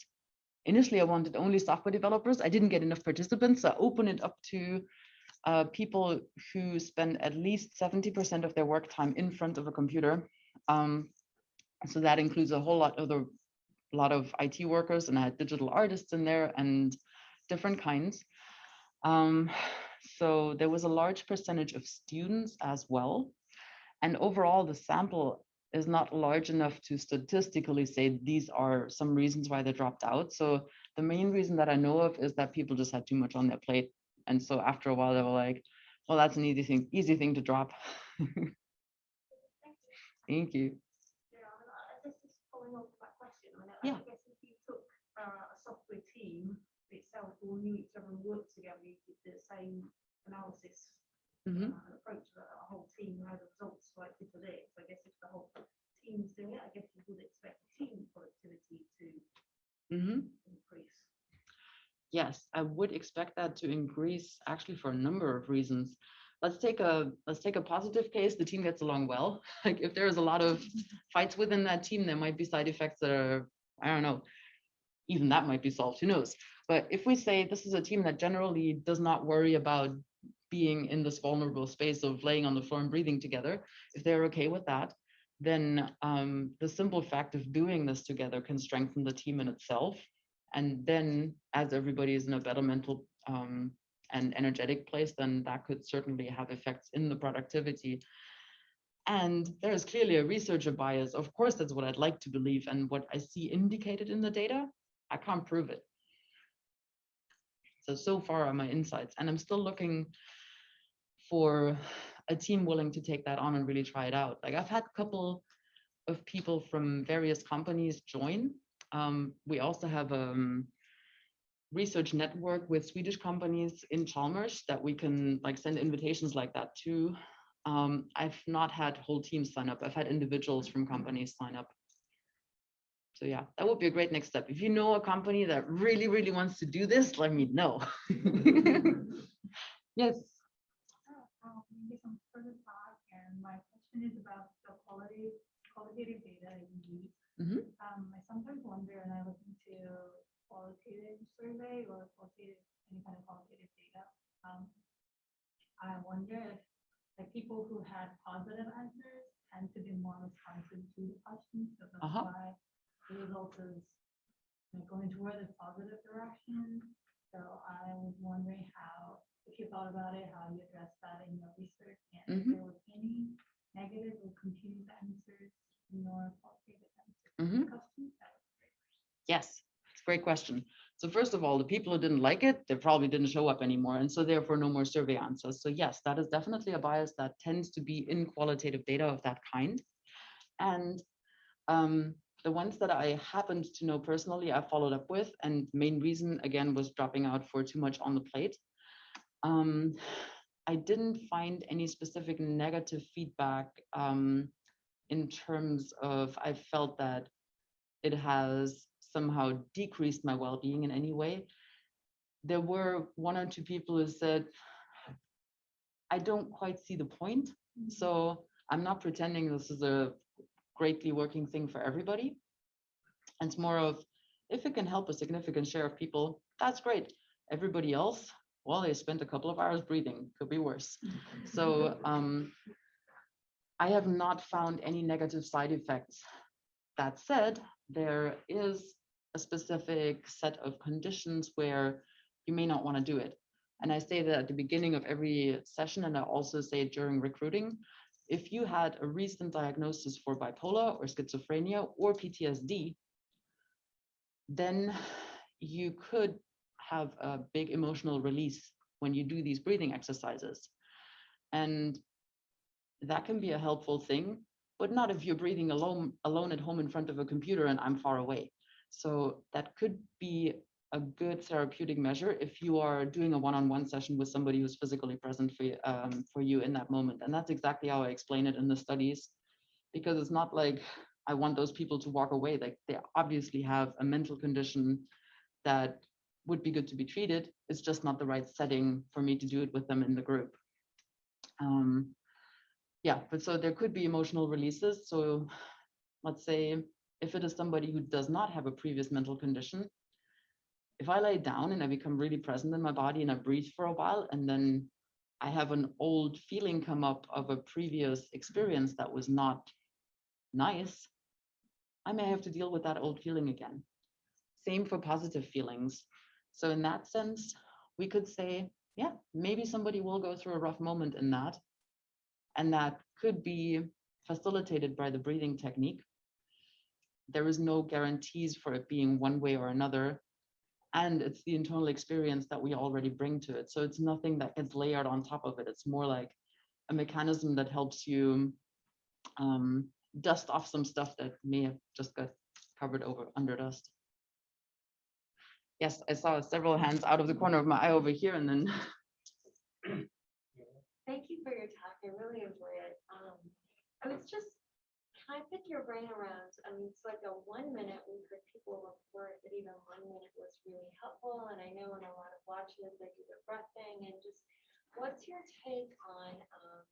[SPEAKER 2] initially I wanted only software developers. I didn't get enough participants, so I opened it up to uh, people who spend at least 70% of their work time in front of a computer. Um, so that includes a whole lot of the lot of IT workers and I had digital artists in there and different kinds. Um, so there was a large percentage of students as well. And overall, the sample is not large enough to statistically say these are some reasons why they dropped out. So the main reason that I know of is that people just had too much on their plate. And so after a while, they were like, well, that's an easy thing, easy thing to drop. Thank you.
[SPEAKER 6] Yeah, I I guess just following on from that question, I I guess if you took uh, a software team itself all knew each other and worked together, you did the same analysis
[SPEAKER 2] Mhm.
[SPEAKER 6] uh, approach to a whole team, how the results like. So I guess if the whole team's doing it, I guess you would expect team productivity to
[SPEAKER 2] Mhm.
[SPEAKER 6] increase.
[SPEAKER 2] Yes, I would expect that to increase actually for a number of reasons. Let's take a let's take a positive case. The team gets along well. Like if there is a lot of fights within that team, there might be side effects that are, I don't know, even that might be solved, who knows? But if we say this is a team that generally does not worry about being in this vulnerable space of laying on the floor and breathing together, if they're okay with that, then um, the simple fact of doing this together can strengthen the team in itself. And then as everybody is in a better mental um, and energetic place, then that could certainly have effects in the productivity. And there is clearly a researcher bias. Of course, that's what I'd like to believe. And what I see indicated in the data, I can't prove it. So, so far are my insights. And I'm still looking for a team willing to take that on and really try it out. Like I've had a couple of people from various companies join. Um, we also have a um, research network with Swedish companies in Chalmers that we can like send invitations like that to. Um, I've not had whole teams sign up. I've had individuals from companies sign up. So yeah, that would be a great next step. If you know a company that really, really wants to do this, let me know. Yes.
[SPEAKER 7] Um, maybe some further thought, and my question is about the quality, qualitative data you use.
[SPEAKER 2] Mhm.
[SPEAKER 7] Um, I sometimes wonder, and I look into qualitative survey or qualitative, any kind of qualitative data. Um, I wonder if, like, people who had positive answers tend to be more responsive to the questions, so that's
[SPEAKER 2] Uh-huh.
[SPEAKER 7] why the result is like, going toward a positive direction. So I was wondering how, if you thought about it, how you addressed that in your research, and if
[SPEAKER 2] Mhm.
[SPEAKER 7] there was any negative or confused answers in your qualitative answers.
[SPEAKER 2] Mhm.
[SPEAKER 7] questions. That be great.
[SPEAKER 2] Yes, it's a great question. So first of all, the people who didn't like it, they probably didn't show up anymore. And so therefore no more survey answers. So yes, that is definitely a bias that tends to be in qualitative data of that kind. And um, the ones that I happened to know personally, I followed up with, and main reason again was dropping out for too much on the plate. Um, I didn't find any specific negative feedback um, in terms of I felt that it has somehow decreased my well-being in any way. There were one or two people who said, I don't quite see the point. So I'm not pretending this is a greatly working thing for everybody. And It's more of, if it can help a significant share of people, that's great. Everybody else, well, they spent a couple of hours breathing, could be worse. So um, I have not found any negative side effects. That said, there is a specific set of conditions where you may not want to do it. And I say that at the beginning of every session, and I also say during recruiting. If you had a recent diagnosis for bipolar or schizophrenia or PTSD, then you could have a big emotional release when you do these breathing exercises. And that can be a helpful thing, but not if you're breathing alone, alone at home in front of a computer and I'm far away. So that could be a good therapeutic measure if you are doing a one-on-one session with somebody who's physically present for you, um, for you in that moment. And that's exactly how I explain it in the studies, because it's not like I want those people to walk away. Like they obviously have a mental condition that would be good to be treated. It's just not the right setting for me to do it with them in the group. Um, yeah, but so there could be emotional releases. So let's say if it is somebody who does not have a previous mental condition, if I lay down and I become really present in my body and I breathe for a while, and then I have an old feeling come up of a previous experience that was not nice, I may have to deal with that old feeling again. Same for positive feelings. So in that sense, we could say, yeah, maybe somebody will go through a rough moment in that. And that could be facilitated by the breathing technique. There is no guarantees for it being one way or another. And it's the internal experience that we already bring to it. So it's nothing that gets layered on top of it. It's more like a mechanism that helps you um, dust off some stuff that may have just got covered over under dust. Yes, I saw several hands out of the corner of my eye over here and then
[SPEAKER 8] Thank you for your talk. I really enjoyed it. Um, I was just, can I pick your brain around? I mean, it's like a one minute, we heard people report that even one minute was really helpful. And I know in a lot of watches, they do the breath thing and just, what's your take on, um,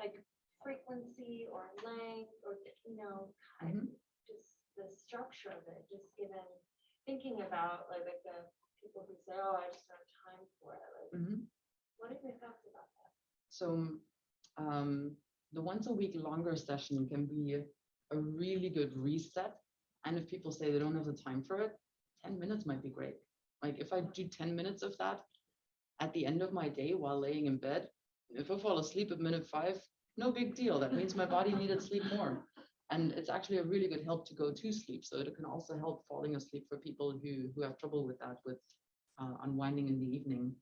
[SPEAKER 8] like frequency or length or, you know, kind of just the structure of it, just given, thinking about like, like the people who say, oh, I just don't have time for it. Like,
[SPEAKER 2] Mhm.
[SPEAKER 8] what are your thoughts about that?
[SPEAKER 2] So um, the once a week longer session can be a really good reset. And if people say they don't have the time for it, 10 minutes might be great. Like if I do 10 minutes of that at the end of my day while laying in bed, if I fall asleep at minute five, no big deal. That means my body needed sleep more. And it's actually a really good help to go to sleep. So it can also help falling asleep for people who, who have trouble with that, with uh, unwinding in the evening.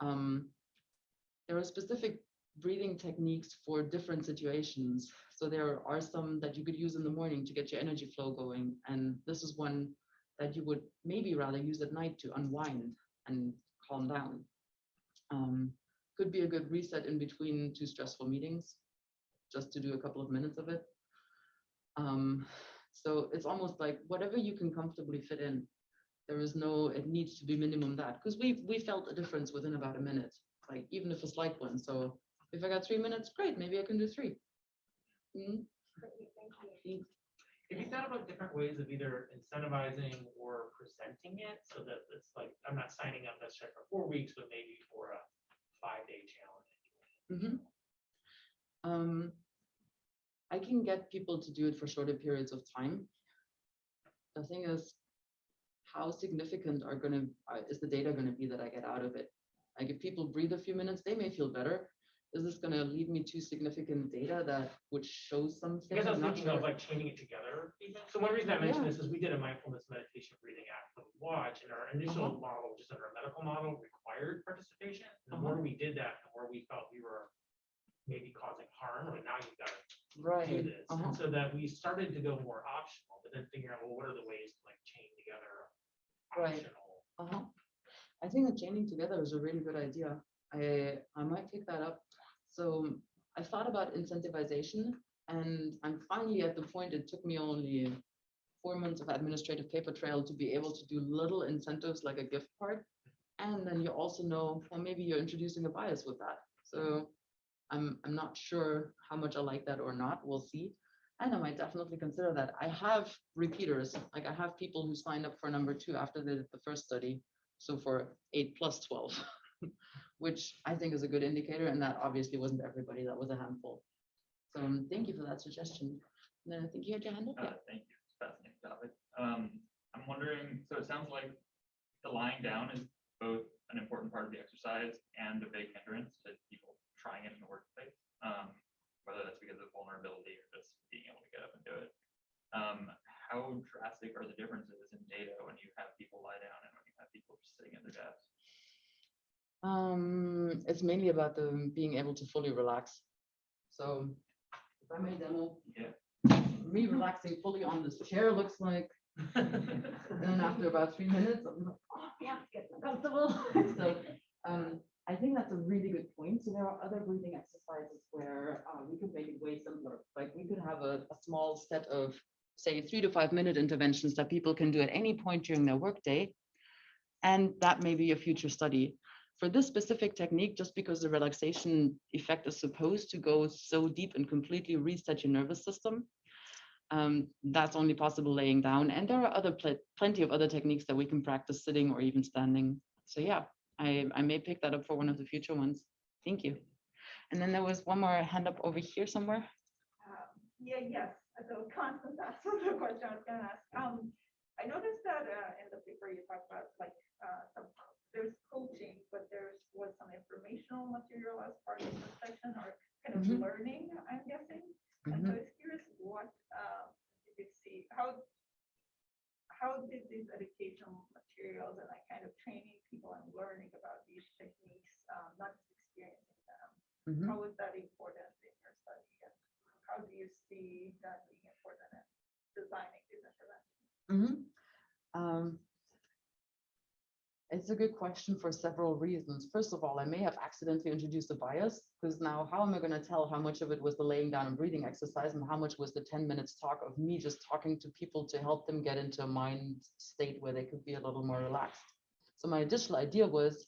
[SPEAKER 2] Um, there are specific breathing techniques for different situations. So there are some that you could use in the morning to get your energy flow going. And this is one that you would maybe rather use at night to unwind and calm down. Um, could be a good reset in between two stressful meetings, just to do a couple of minutes of it. Um, so it's almost like whatever you can comfortably fit in. There is no, it needs to be minimum that, because we, we felt a difference within about a minute like even if it's like one. So if I got three minutes, great, maybe I can do three. Mm.
[SPEAKER 3] Have you thought about different ways of either incentivizing or presenting it so that it's like, I'm not signing up necessarily for four weeks, but maybe for a five-day challenge?
[SPEAKER 2] mhm. Um, I can get people to do it for shorter periods of time. The thing is, how significant are gonna, uh, is the data gonna be that I get out of it? Like if people breathe a few minutes, they may feel better. Is this gonna lead me to significant data that would show something?
[SPEAKER 3] I guess I was
[SPEAKER 2] I'm not
[SPEAKER 3] thinking of
[SPEAKER 2] sure.
[SPEAKER 3] like chaining it together. even. So one reason I mentioned this is we did a mindfulness meditation breathing app for the watch and our initial model, just under a medical model, required participation. And The
[SPEAKER 2] Uh-huh.
[SPEAKER 3] more we did that, the more we felt we were maybe causing harm, or now you've got to do
[SPEAKER 2] Right.
[SPEAKER 3] this.
[SPEAKER 2] uh-huh.
[SPEAKER 3] And so that we started to go more optional, but then figuring out, well, what are the ways to like chain together
[SPEAKER 2] Right.
[SPEAKER 3] optional?
[SPEAKER 2] Uh-huh. I think that chaining together is a really good idea. I, I might pick that up. So I thought about incentivization and I'm finally at the point, it took me only four months of administrative paper trail to be able to do little incentives like a gift card. And then you also know, well, maybe you're introducing a bias with that. So I'm, I'm not sure how much I like that or not. We'll see. And I might definitely consider that. I have repeaters, like I have people who signed up for number two after the first study. So for eight plus twelve, which I think is a good indicator. And that obviously wasn't everybody. That was a handful. So um, thank you for that suggestion. And then I think you had your hand up.
[SPEAKER 9] Uh,
[SPEAKER 2] Yeah.
[SPEAKER 9] thank you. Fascinating topic. Um, I'm wondering, so it sounds like the lying down is both an important part of the exercise and a big hindrance to people trying it in the workplace. Um, whether that's because of vulnerability or just being able to get up and do it. Um, how drastic are the differences in data when you have people lie down and when you have people just sitting at their desks?
[SPEAKER 2] Um, it's mainly about them being able to fully relax. So if I may demo,
[SPEAKER 9] Yeah.
[SPEAKER 2] me relaxing fully on this chair looks like, and then after about three minutes, I'm like, oh, yeah, it's getting uncomfortable. So, um, I think that's a really good point. So there are other breathing exercises where, uh, we could make it way simpler. Like we could have a, a small set of, say, three to five minute interventions that people can do at any point during their workday. And that may be a future study for this specific technique, just because the relaxation effect is supposed to go so deep and completely reset your nervous system, um, that's only possible laying down. And there are other pl- plenty of other techniques that we can practice sitting or even standing. So yeah, I, I may pick that up for one of the future ones. Thank you. And then there was one more hand up over here somewhere.
[SPEAKER 6] Um, Yeah, yes, so Constance asked the question I was gonna ask. Um, I noticed that uh, in the paper you talked about like, uh, some, there's coaching, but there's was some informational material as part of the session or kind of
[SPEAKER 2] Mhm.
[SPEAKER 6] learning, I'm guessing. And so I was curious what, uh, did you see, how, how did these educational materials and like kind of training people and learning about these techniques, um, not just experiencing them,
[SPEAKER 2] Mhm.
[SPEAKER 6] how was that important in your study? And how do you see that being important in designing these interventions?
[SPEAKER 2] Mhm. Um, It's a good question for several reasons. First of all, I may have accidentally introduced a bias because now how am I going to tell how much of it was the laying down and breathing exercise and how much was the 10 minutes talk of me just talking to people to help them get into a mind state where they could be a little more relaxed. So my additional idea was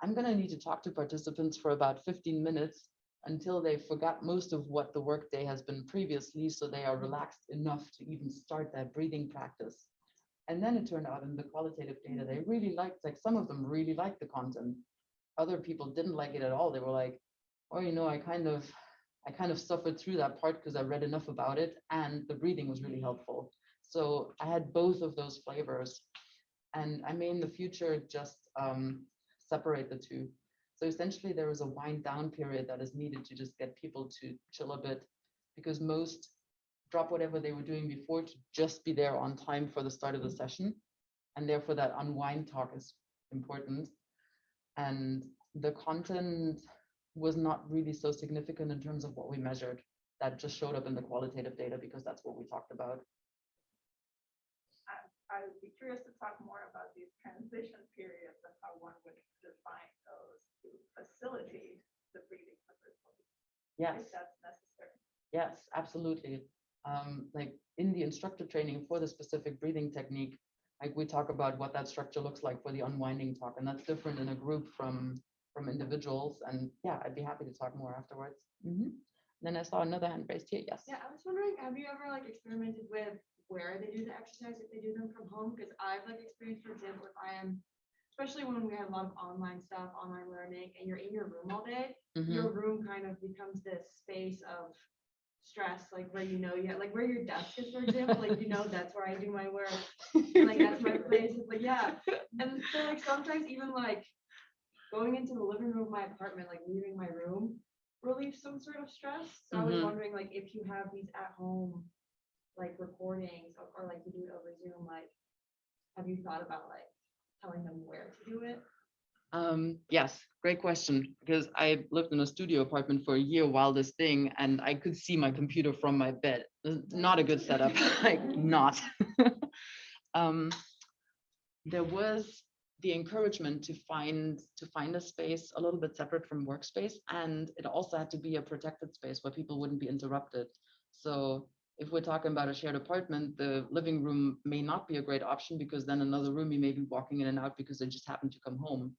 [SPEAKER 2] I'm going to need to talk to participants for about 15 minutes until they forgot most of what the workday has been previously so they are mm-hmm. relaxed enough to even start that breathing practice. And then it turned out in the qualitative data, they really liked, like some of them really liked the content. Other people didn't like it at all. They were like, oh, you know, I kind of, I kind of suffered through that part because I read enough about it and the breathing was really helpful. So I had both of those flavors. And I may in the future just um, separate the two. So essentially there is a wind down period that is needed to just get people to chill a bit because most drop whatever they were doing before to just be there on time for the start of the session. And therefore that unwind talk is important. And the content was not really so significant in terms of what we measured. That just showed up in the qualitative data because that's what we talked about.
[SPEAKER 6] I would be curious to talk more about these transition periods and how one would define those to facilitate the breathing
[SPEAKER 2] Yes.
[SPEAKER 6] if that's necessary.
[SPEAKER 2] Yes, absolutely. Um, like in the instructor training for the specific breathing technique, like we talk about what that structure looks like for the unwinding talk, and that's different in a group from from individuals. And yeah, I'd be happy to talk more afterwards. Mhm. Then I saw another hand raised here. Yes.
[SPEAKER 10] Yeah, I was wondering, have you ever like experimented with where they do the exercise, if they do them from home? Because I've like experienced, for example, if I am, especially when we have a lot of online stuff, online learning, and you're in your room all day,
[SPEAKER 2] Mhm.
[SPEAKER 10] your room kind of becomes this space of stress, like where you know, you like where your desk is, for example, like you know, that's where I do my work. Like that's my place. It's like, yeah. And so like sometimes even like going into the living room of my apartment, like leaving my room relieves some sort of stress. So I was
[SPEAKER 2] Mhm.
[SPEAKER 10] wondering like if you have these at home like recordings or, or like you do it over Zoom, like have you thought about like telling them where to do it?
[SPEAKER 2] Um, yes, great question, because I lived in a studio apartment for a year while this thing, and I could see my computer from my bed. Not a good setup, like not. Um, there was the encouragement to find, to find a space a little bit separate from workspace, and it also had to be a protected space where people wouldn't be interrupted. So if we're talking about a shared apartment, the living room may not be a great option because then another room you may be walking in and out because they just happen to come home.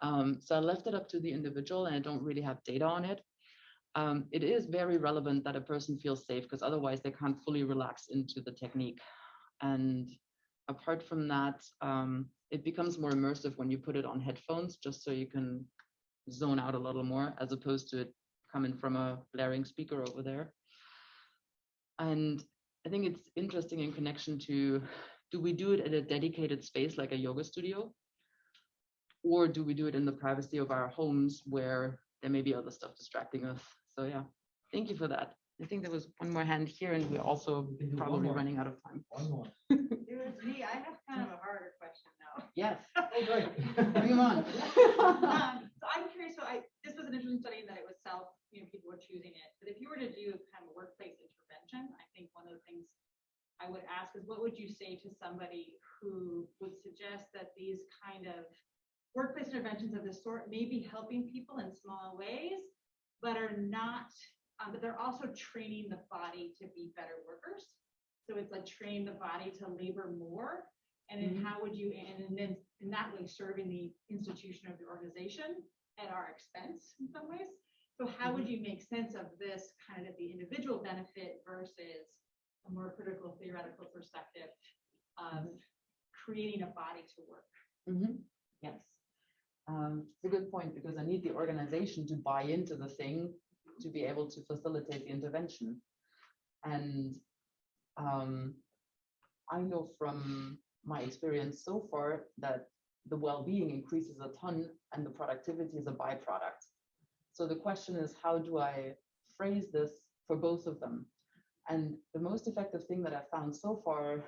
[SPEAKER 2] Um, so I left it up to the individual and I don't really have data on it. Um, it is very relevant that a person feels safe because otherwise they can't fully relax into the technique. And apart from that, um, it becomes more immersive when you put it on headphones, just so you can zone out a little more as opposed to it coming from a blaring speaker over there. And I think it's interesting in connection to, do we do it at a dedicated space like a yoga studio? Or do we do it in the privacy of our homes where there may be other stuff distracting us? So yeah, thank you for that. I think there was one more hand here and we're also
[SPEAKER 1] We can do one
[SPEAKER 2] probably running out of time.
[SPEAKER 1] One more.
[SPEAKER 10] It was me. I have kind of a harder question now.
[SPEAKER 2] Yes,
[SPEAKER 1] Oh, great.
[SPEAKER 2] bring 'em on.
[SPEAKER 10] Um, So I'm curious, so I, this was an interesting study in that it was self, you know, people were choosing it, but if you were to do kind of a workplace intervention, I think one of the things I would ask is what would you say to somebody who would suggest that these kind of workplace interventions of this sort may be helping people in small ways, but are not, um, but they're also training the body to be better workers? So it's like train the body to labor more, and then how would you, and then in that way, serving the institution of the organization at our expense in some ways. So how would you make sense of this kind of the individual benefit versus a more critical theoretical perspective of creating a body to work?
[SPEAKER 2] Mhm, Yes. Um, It's a good point because I need the organization to buy into the thing to be able to facilitate the intervention. And um, I know from my experience so far that the well-being increases a ton and the productivity is a byproduct. So the question is, how do I phrase this for both of them? And the most effective thing that I've found so far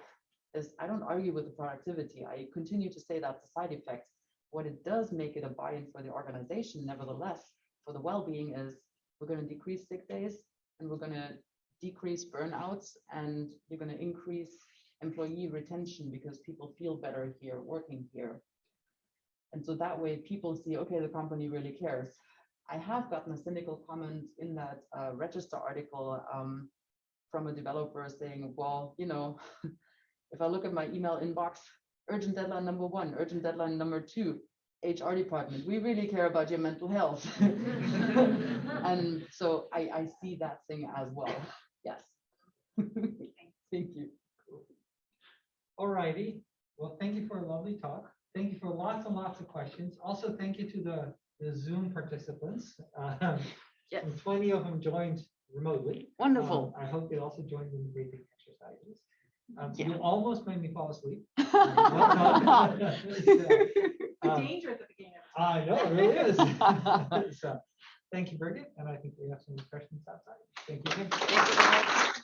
[SPEAKER 2] is I don't argue with the productivity. I continue to say that's a side effect. What it does make it a buy-in for the organization, nevertheless, for the well-being is we're going to decrease sick days and we're going to decrease burnouts and you're going to increase employee retention because people feel better here, working here. And so that way people see, okay, the company really cares. I have gotten a cynical comment in that uh, register article um, from a developer saying, well, you know, if I look at my email inbox, urgent deadline number one, urgent deadline number two, HR department, we really care about your mental health. and so I, I see that thing as well. Yes. Thank you.
[SPEAKER 1] All righty. Well, thank you for a lovely talk. Thank you for lots and lots of questions. Also, thank you to the, the Zoom participants. Um,
[SPEAKER 2] Yes.
[SPEAKER 1] and Twenty of them joined remotely.
[SPEAKER 2] Wonderful.
[SPEAKER 1] Um, I hope they also joined in the breathing exercises. Um,
[SPEAKER 2] Yeah.
[SPEAKER 1] You almost made me fall asleep. Done. Um,
[SPEAKER 10] Danger at the beginning of.
[SPEAKER 1] I know, it really is. So, Thank you, Birgit, and I think we have some questions outside. Thank you. again.
[SPEAKER 2] Thank you very much.